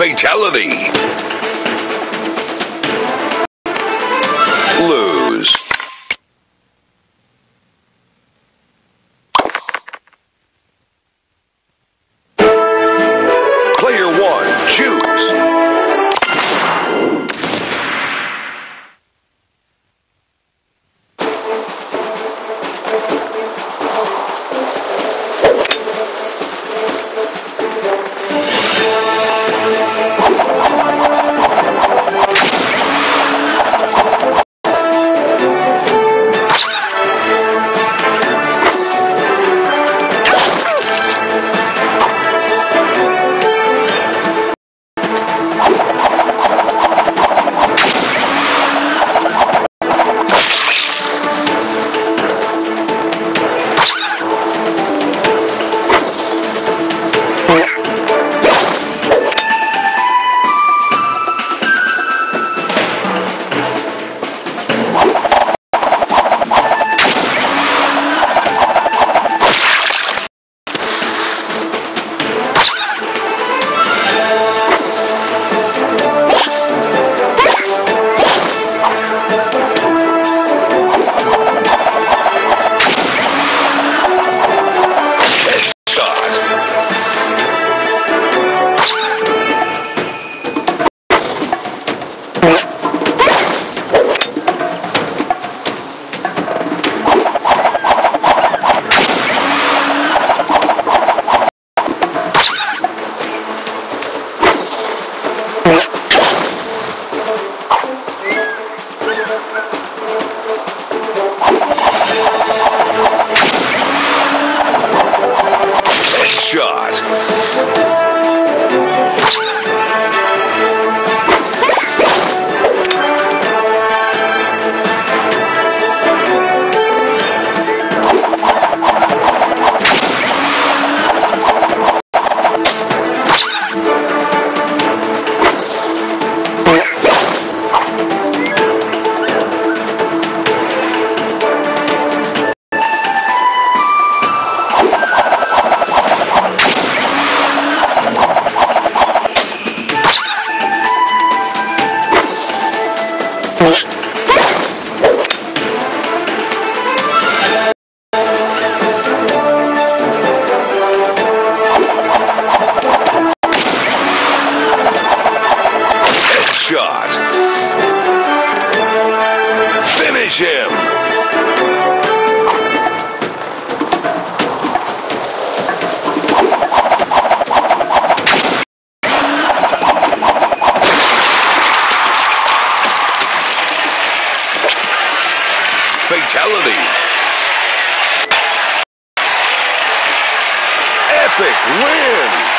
Fatality. Fatality. Epic win.